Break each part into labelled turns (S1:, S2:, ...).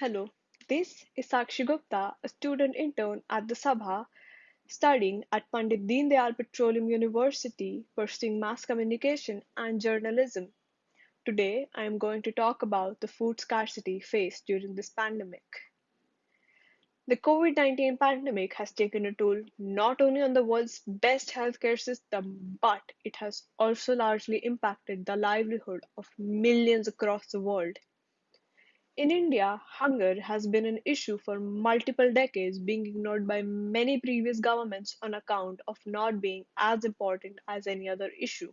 S1: Hello, this is Sakshi Gupta, a student intern at the Sabha, studying at Pandit Deen Dayal Petroleum University, pursuing mass communication and journalism. Today, I am going to talk about the food scarcity faced during this pandemic. The COVID 19 pandemic has taken a toll not only on the world's best healthcare system, but it has also largely impacted the livelihood of millions across the world. In India, hunger has been an issue for multiple decades, being ignored by many previous governments on account of not being as important as any other issue.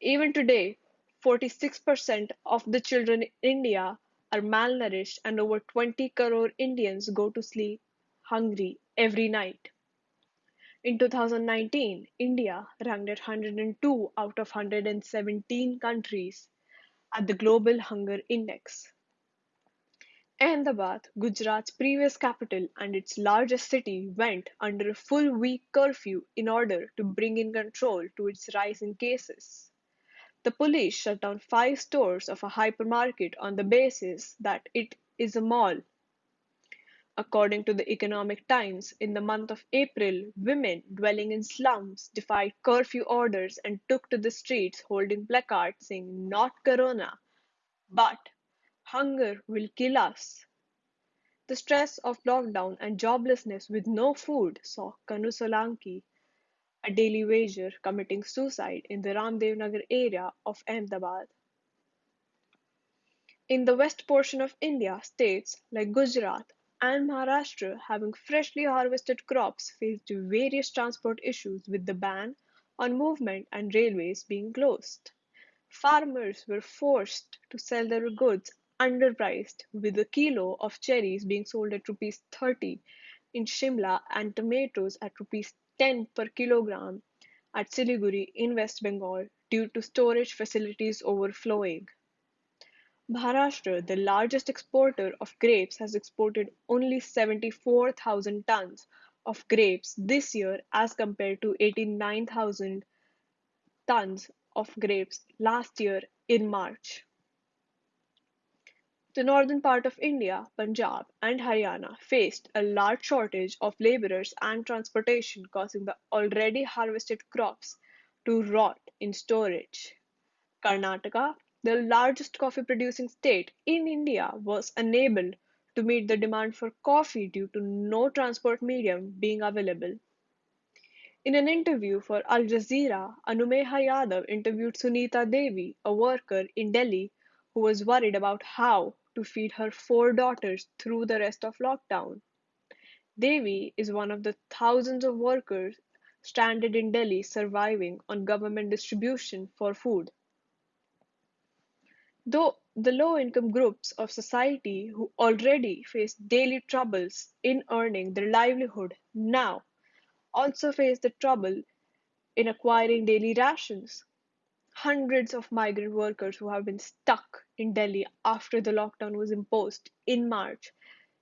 S1: Even today, 46% of the children in India are malnourished, and over 20 crore Indians go to sleep hungry every night. In 2019, India ranked at 102 out of 117 countries at the Global Hunger Index. Ahmedabad, Gujarat's previous capital and its largest city, went under a full week curfew in order to bring in control to its rise in cases. The police shut down five stores of a hypermarket on the basis that it is a mall. According to the Economic Times, in the month of April, women dwelling in slums defied curfew orders and took to the streets holding placards saying not corona, but hunger will kill us. The stress of lockdown and joblessness with no food saw Kanu Solanki a daily wager committing suicide in the Ramdev Nagar area of Ahmedabad. In the west portion of India, states like Gujarat and Maharashtra having freshly harvested crops faced various transport issues with the ban on movement and railways being closed. Farmers were forced to sell their goods underpriced, with a kilo of cherries being sold at rupees 30 in Shimla and tomatoes at rupees 10 per kilogram at Siliguri in West Bengal due to storage facilities overflowing. Maharashtra, the largest exporter of grapes, has exported only 74,000 tons of grapes this year as compared to 89,000 tons of grapes last year in March. The northern part of India, Punjab and Haryana, faced a large shortage of laborers and transportation, causing the already harvested crops to rot in storage. Karnataka, the largest coffee producing state in India, was unable to meet the demand for coffee due to no transport medium being available. In an interview for Al Jazeera, Anumeha Yadav interviewed Sunita Devi, a worker in Delhi who was worried about how to feed her four daughters through the rest of lockdown. Devi is one of the thousands of workers stranded in Delhi surviving on government distribution for food. Though the low income groups of society who already face daily troubles in earning their livelihood now also face the trouble in acquiring daily rations. Hundreds of migrant workers who have been stuck in Delhi after the lockdown was imposed in March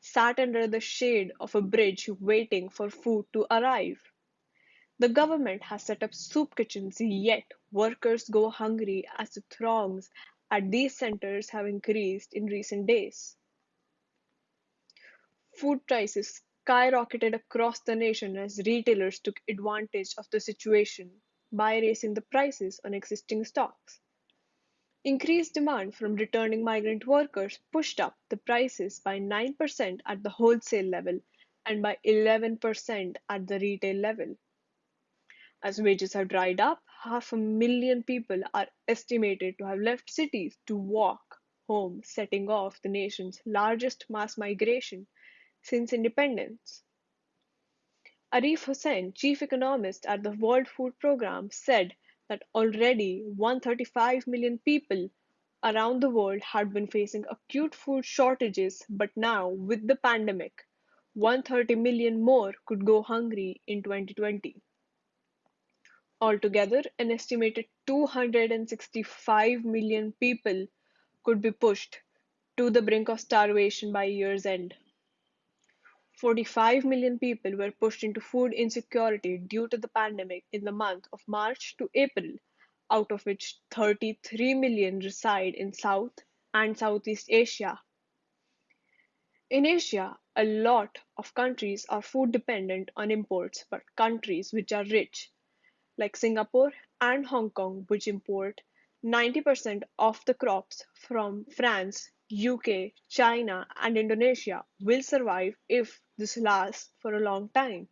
S1: sat under the shade of a bridge waiting for food to arrive. The government has set up soup kitchens, yet workers go hungry as the throngs at these centers have increased in recent days. Food prices skyrocketed across the nation as retailers took advantage of the situation by raising the prices on existing stocks. Increased demand from returning migrant workers pushed up the prices by 9% at the wholesale level and by 11% at the retail level. As wages have dried up, half a million people are estimated to have left cities to walk home, setting off the nation's largest mass migration since independence. Arif Husain, chief economist at the World Food Programme, said that already 135 million people around the world had been facing acute food shortages, but now, with the pandemic, 130 million more could go hungry in 2020. Altogether, an estimated 265 million people could be pushed to the brink of starvation by year's end. 45 million people were pushed into food insecurity due to the pandemic in the month of March to April, out of which 33 million reside in South and Southeast Asia. In Asia, a lot of countries are food dependent on imports, but countries which are rich, like Singapore and Hong Kong, which import 90% of the crops from France, UK, China, and Indonesia, will survive if this lasts for a long time.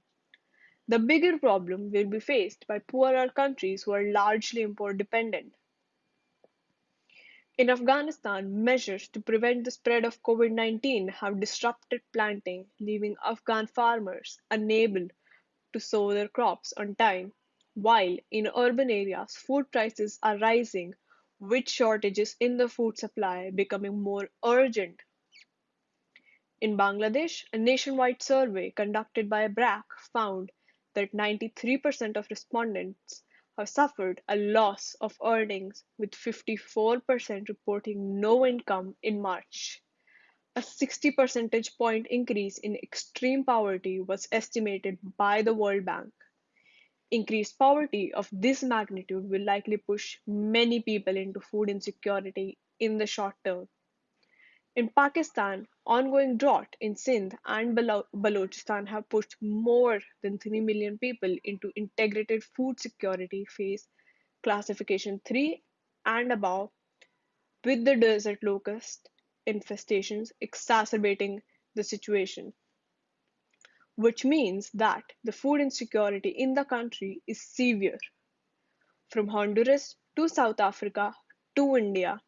S1: The bigger problem will be faced by poorer countries who are largely import dependent. In Afghanistan, measures to prevent the spread of COVID 19 have disrupted planting, leaving Afghan farmers unable to sow their crops on time, while in urban areas food prices are rising, with shortages in the food supply becoming more urgent. In Bangladesh, a nationwide survey conducted by BRAC found that 93% of respondents have suffered a loss of earnings, with 54% reporting no income in March. A 60 percentage point increase in extreme poverty was estimated by the World Bank. Increased poverty of this magnitude will likely push many people into food insecurity in the short term. In Pakistan, ongoing drought in Sindh and Balochistan have pushed more than 3 million people into integrated food security phase classification 3 and above, with the desert locust infestations exacerbating the situation, which means that the food insecurity in the country is severe. From Honduras to South Africa to India,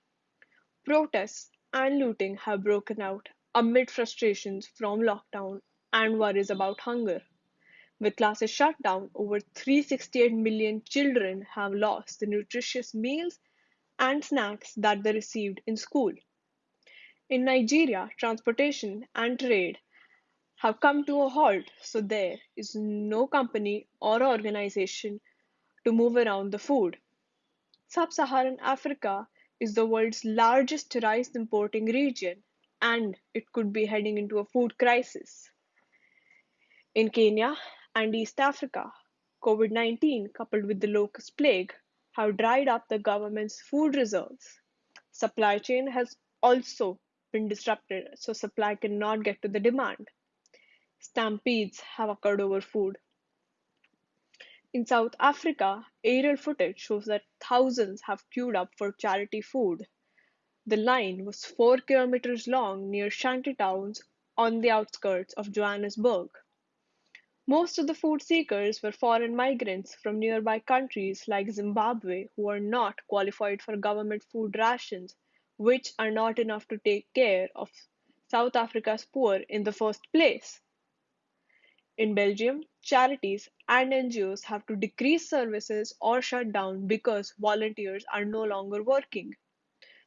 S1: Protests and looting have broken out amid frustrations from lockdown and worries about hunger. With classes shut down, over 368 million children have lost the nutritious meals and snacks that they received in school. In Nigeria, transportation and trade have come to a halt, so there is no company or organization to move around the food. Sub Saharan Africa is the world's largest rice importing region, and it could be heading into a food crisis. In Kenya and East Africa, COVID 19 coupled with the locust plague have dried up the government's food reserves. Supply chain has also been disrupted, so supply cannot get to the demand. Stampedes have occurred over food. In South Africa, aerial footage shows that thousands have queued up for charity food. The line was four kilometers long near shanty towns on the outskirts of Johannesburg. Most of the food seekers were foreign migrants from nearby countries like Zimbabwe who are not qualified for government food rations, which are not enough to take care of South Africa's poor in the first place. In Belgium, charities and NGOs have to decrease services or shut down because volunteers are no longer working.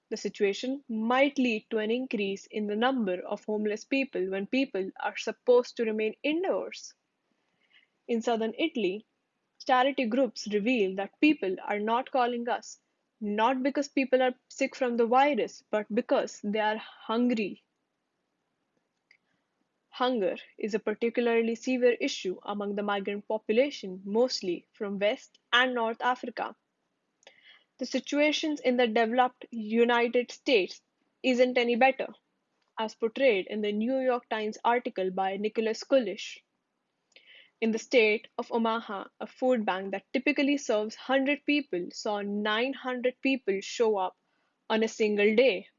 S1: The situation might lead to an increase in the number of homeless people when people are supposed to remain indoors. In southern Italy, charity groups reveal that people are not calling us not because people are sick from the virus, but because they are hungry Hunger is a particularly severe issue among the migrant population, mostly from West and North Africa. The situation in the developed United States isn't any better, as portrayed in the New York Times article by Nicholas Kulish. In the state of Omaha, a food bank that typically serves 100 people saw 900 people show up on a single day.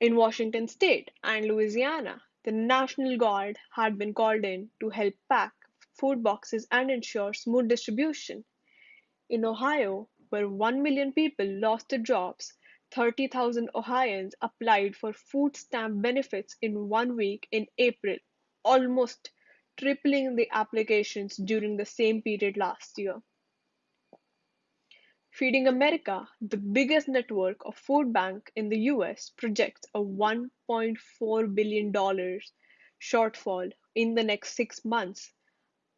S1: In Washington state and Louisiana, the National Guard had been called in to help pack food boxes and ensure smooth distribution. In Ohio, where 1 million people lost their jobs, 30,000 Ohioans applied for food stamp benefits in one week in April, almost tripling the applications during the same period last year. Feeding America, the biggest network of food bank in the US, projects a $1.4 billion shortfall in the next six months.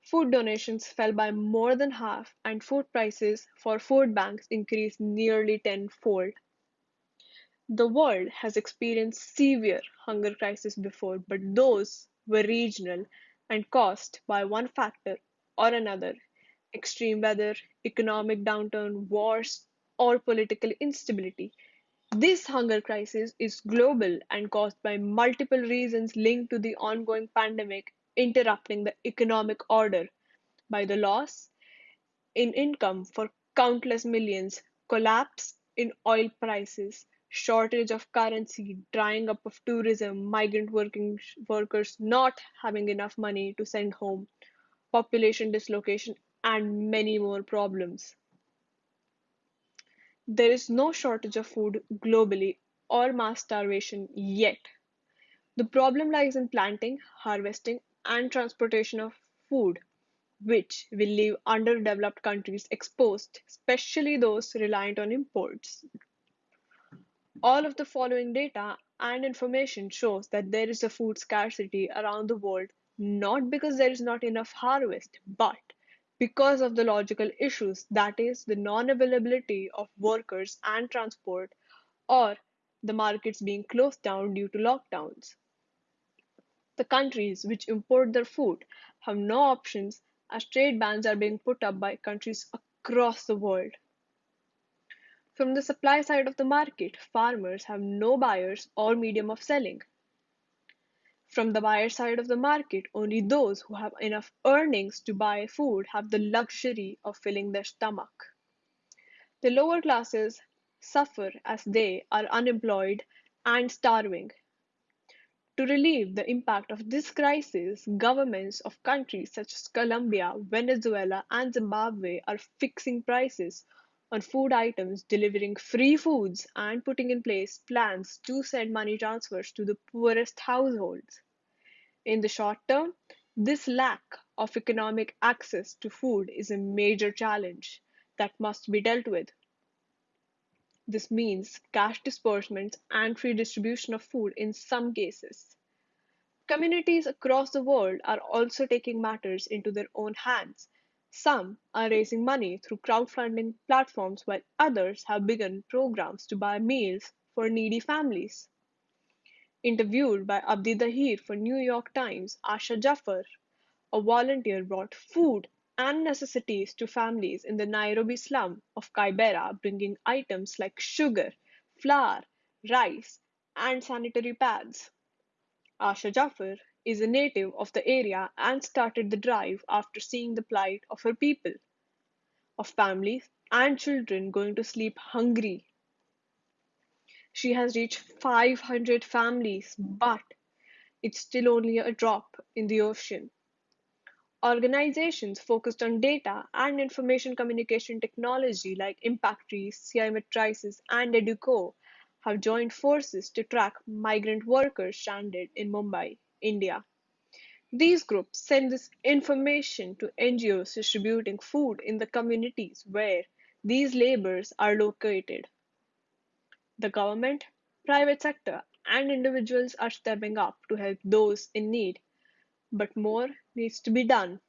S1: Food donations fell by more than half, and food prices for food banks increased nearly tenfold. The world has experienced severe hunger crises before, but those were regional and caused by one factor or another extreme weather, economic downturn, wars, or political instability. This hunger crisis is global and caused by multiple reasons linked to the ongoing pandemic interrupting the economic order by the loss in income for countless millions, collapse in oil prices, shortage of currency, drying up of tourism, migrant working workers not having enough money to send home, population dislocation, and many more problems. There is no shortage of food globally or mass starvation yet. The problem lies in planting, harvesting, and transportation of food, which will leave underdeveloped countries exposed, especially those reliant on imports. All of the following data and information shows that there is a food scarcity around the world not because there is not enough harvest, but because of the logical issues that is, the non availability of workers and transport, or the markets being closed down due to lockdowns. The countries which import their food have no options as trade bans are being put up by countries across the world. From the supply side of the market, farmers have no buyers or medium of selling. From the buyer side of the market, only those who have enough earnings to buy food have the luxury of filling their stomach. The lower classes suffer as they are unemployed and starving. To relieve the impact of this crisis, governments of countries such as Colombia, Venezuela, and Zimbabwe are fixing prices on food items, delivering free foods, and putting in place plans to send money transfers to the poorest households. In the short term, this lack of economic access to food is a major challenge that must be dealt with. This means cash disbursements and free distribution of food in some cases. Communities across the world are also taking matters into their own hands. Some are raising money through crowdfunding platforms, while others have begun programs to buy meals for needy families. Interviewed by Abdi Dahir for New York Times, Asha Jafar, a volunteer, brought food and necessities to families in the Nairobi slum of Kibera, bringing items like sugar, flour, rice, and sanitary pads. Asha Jafar is a native of the area and started the drive after seeing the plight of her people, of families and children going to sleep hungry. She has reached 500 families, but it's still only a drop in the ocean. Organizations focused on data and information communication technology like Impactrees, CI Matrices, and Educo have joined forces to track migrant workers stranded in Mumbai, India. These groups send this information to NGOs distributing food in the communities where these laborers are located. The government, private sector, and individuals are stepping up to help those in need, but more needs to be done.